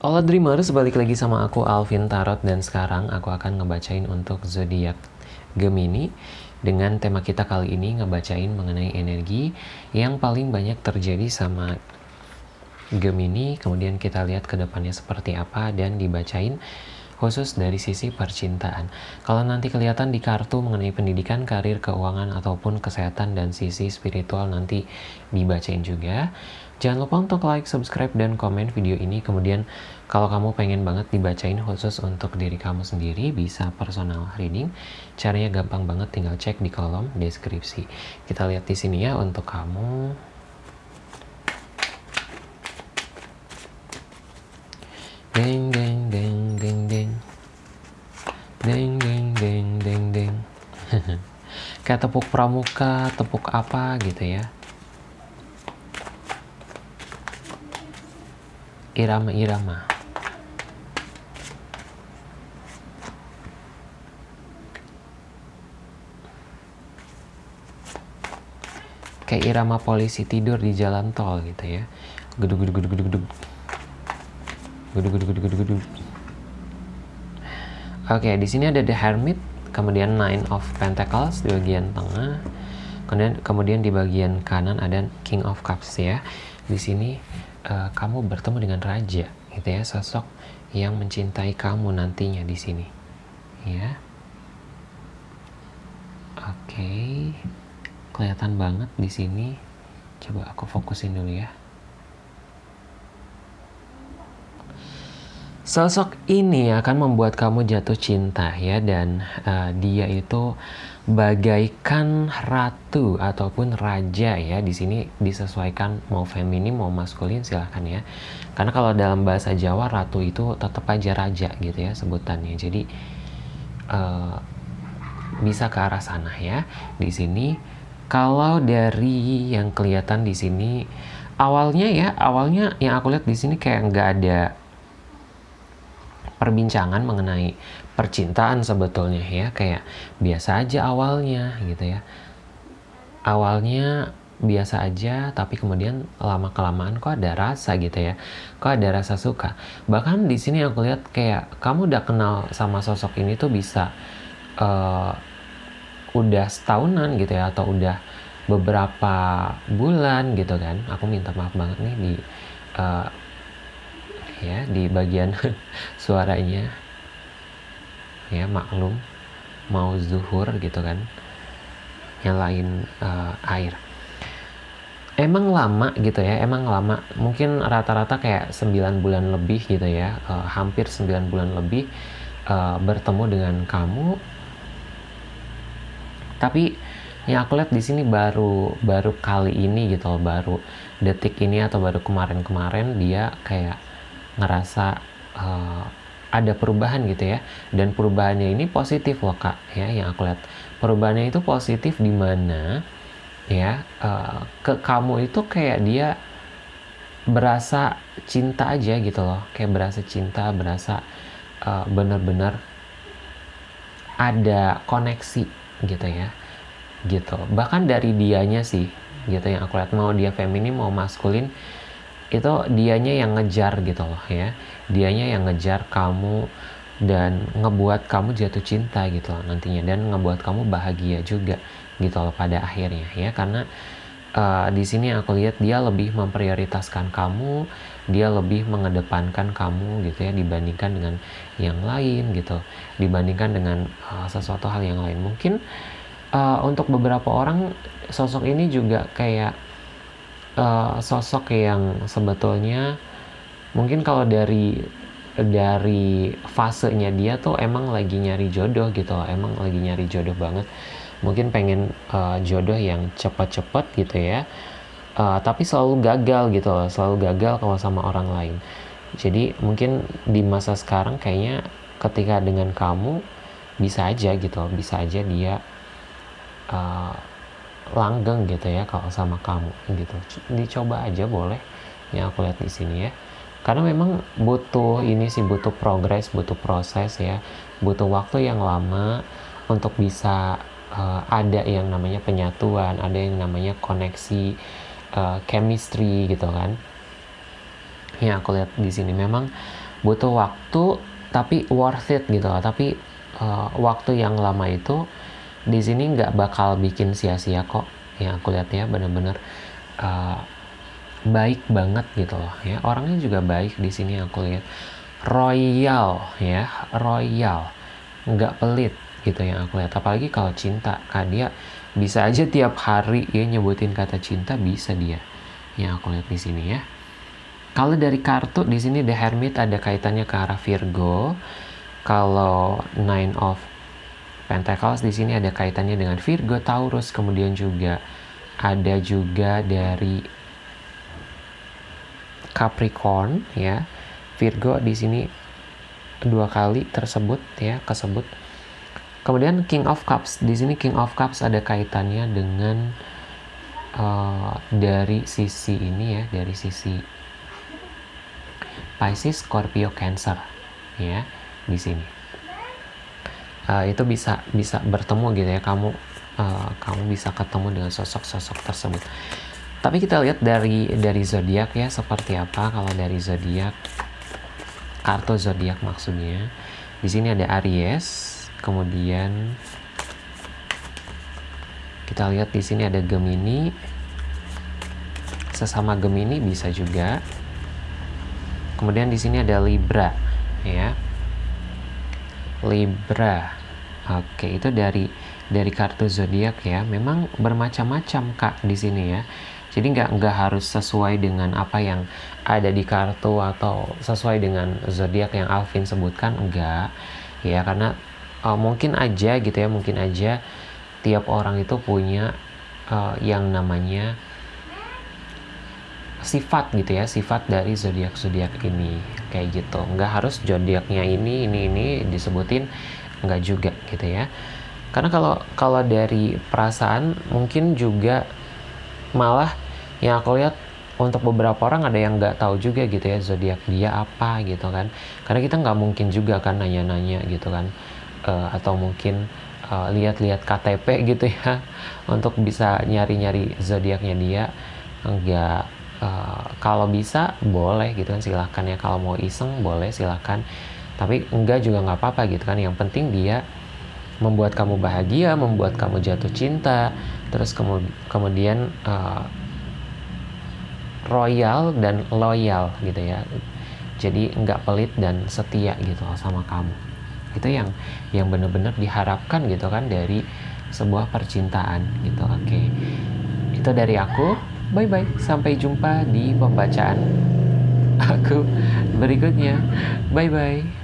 Halo Dreamers, balik lagi sama aku Alvin Tarot dan sekarang aku akan ngebacain untuk zodiak Gemini dengan tema kita kali ini ngebacain mengenai energi yang paling banyak terjadi sama Gemini kemudian kita lihat ke depannya seperti apa dan dibacain khusus dari sisi percintaan. Kalau nanti kelihatan di kartu mengenai pendidikan, karir, keuangan, ataupun kesehatan dan sisi spiritual nanti dibacain juga. Jangan lupa untuk like, subscribe, dan komen video ini. Kemudian kalau kamu pengen banget dibacain khusus untuk diri kamu sendiri, bisa personal reading. Caranya gampang banget, tinggal cek di kolom deskripsi. Kita lihat di sini ya untuk kamu. Deng, deng, deng, deng, deng. Deng, deng, deng, deng, deng. Kayak tepuk pramuka, tepuk apa gitu ya. Irama-irama. Kayak irama polisi tidur di jalan tol gitu ya. Gedug gedug gedug gedug gedug. Gedug gedug gedug. Oke, di sini ada The Hermit, kemudian Nine of Pentacles di bagian tengah. Kemudian kemudian di bagian kanan ada King of Cups ya. Di sini uh, kamu bertemu dengan raja gitu ya sosok yang mencintai kamu nantinya di sini ya oke okay. kelihatan banget di sini coba aku fokusin dulu ya Sosok ini akan membuat kamu jatuh cinta ya dan uh, dia itu bagaikan ratu ataupun raja ya. Di sini disesuaikan mau feminim mau maskulin silahkan ya. Karena kalau dalam bahasa Jawa ratu itu tetap aja raja gitu ya sebutannya. Jadi uh, bisa ke arah sana ya. Di sini kalau dari yang kelihatan di sini awalnya ya awalnya yang aku lihat di sini kayak nggak ada perbincangan mengenai percintaan sebetulnya ya kayak biasa aja awalnya gitu ya. Awalnya biasa aja tapi kemudian lama kelamaan kok ada rasa gitu ya. Kok ada rasa suka. Bahkan di sini aku lihat kayak kamu udah kenal sama sosok ini tuh bisa uh, udah setahunan gitu ya atau udah beberapa bulan gitu kan. Aku minta maaf banget nih di uh, ya di bagian suaranya. Ya maklum mau zuhur gitu kan yang lain uh, air. Emang lama gitu ya emang lama. Mungkin rata-rata kayak 9 bulan lebih gitu ya uh, hampir 9 bulan lebih uh, bertemu dengan kamu. Tapi yang aku lihat di sini baru baru kali ini gitu loh baru detik ini atau baru kemarin-kemarin dia kayak ngerasa uh, ada perubahan gitu ya. Dan perubahannya ini positif loh kak ya yang aku lihat. Perubahannya itu positif di mana ya uh, ke kamu itu kayak dia berasa cinta aja gitu loh. Kayak berasa cinta berasa uh, benar-benar ada koneksi gitu ya gitu. Bahkan dari dianya sih gitu yang aku lihat. Mau dia feminim mau maskulin itu dianya yang ngejar gitu loh ya. Dianya yang ngejar kamu dan ngebuat kamu jatuh cinta gitu loh nantinya. Dan ngebuat kamu bahagia juga gitu loh pada akhirnya ya. Karena uh, di sini aku lihat dia lebih memprioritaskan kamu dia lebih mengedepankan kamu gitu ya dibandingkan dengan yang lain gitu. Dibandingkan dengan uh, sesuatu hal yang lain. Mungkin uh, untuk beberapa orang sosok ini juga kayak uh, sosok yang sebetulnya mungkin kalau dari dari fasenya dia tuh emang lagi nyari jodoh gitu emang lagi nyari jodoh banget. Mungkin pengen uh, jodoh yang cepat-cepat gitu ya. Uh, tapi selalu gagal gitu loh selalu gagal kalau sama orang lain. Jadi mungkin di masa sekarang kayaknya ketika dengan kamu bisa aja gitu bisa aja dia uh, langgeng gitu ya kalau sama kamu gitu. Dicoba aja boleh yang aku lihat di sini ya. Karena memang butuh ini sih butuh progres butuh proses ya. Butuh waktu yang lama untuk bisa uh, ada yang namanya penyatuan ada yang namanya koneksi uh, chemistry gitu kan. Yang aku lihat di sini memang butuh waktu tapi worth it gitu tapi uh, waktu yang lama itu di sini nggak bakal bikin sia-sia kok. Yang aku lihat ya bener-bener uh, baik banget gitu loh ya. Orangnya juga baik di sini aku lihat. Royal ya royal. Nggak pelit gitu yang aku lihat. Apalagi kalau cinta. Kan dia bisa aja tiap hari ya nyebutin kata cinta bisa dia yang aku lihat di sini ya. Kalau dari kartu di sini The Hermit ada kaitannya ke arah Virgo. Kalau Nine of Pentacles di sini ada kaitannya dengan Virgo Taurus kemudian juga ada juga dari Capricorn ya. Virgo di sini dua kali tersebut ya kesebut. Kemudian King of Cups di sini King of Cups ada kaitannya dengan uh, dari sisi ini ya dari sisi Pisces Scorpio Cancer ya di sini uh, itu bisa bisa bertemu gitu ya kamu uh, kamu bisa ketemu dengan sosok-sosok tersebut tapi kita lihat dari dari zodiak ya seperti apa kalau dari zodiak kartu zodiak maksudnya. Di sini ada Aries, kemudian kita lihat di sini ada Gemini. Sesama Gemini bisa juga. Kemudian di sini ada Libra, ya. Libra. Oke, itu dari dari kartu zodiak ya. Memang bermacam-macam Kak di sini ya jadi nggak nggak harus sesuai dengan apa yang ada di kartu atau sesuai dengan zodiak yang Alvin sebutkan enggak ya karena uh, mungkin aja gitu ya mungkin aja tiap orang itu punya uh, yang namanya sifat gitu ya sifat dari zodiak zodiak ini kayak gitu. Nggak harus zodiaknya ini ini ini disebutin nggak juga gitu ya. Karena kalau kalau dari perasaan mungkin juga malah yang aku lihat untuk beberapa orang ada yang nggak tahu juga gitu ya zodiak dia apa gitu kan. Karena kita nggak mungkin juga kan nanya-nanya gitu kan. Uh, atau mungkin uh, lihat-lihat KTP gitu ya untuk bisa nyari-nyari zodiaknya dia. Enggak uh, kalau bisa boleh gitu kan silahkan ya. Kalau mau iseng boleh silahkan. Tapi enggak juga nggak apa-apa gitu kan. Yang penting dia membuat kamu bahagia membuat kamu jatuh cinta. Terus kemudian uh, royal dan loyal gitu ya. Jadi nggak pelit dan setia gitu sama kamu. Itu yang yang benar-benar diharapkan gitu kan dari sebuah percintaan gitu. Oke. Okay. itu dari aku bye bye sampai jumpa di pembacaan aku berikutnya. Bye bye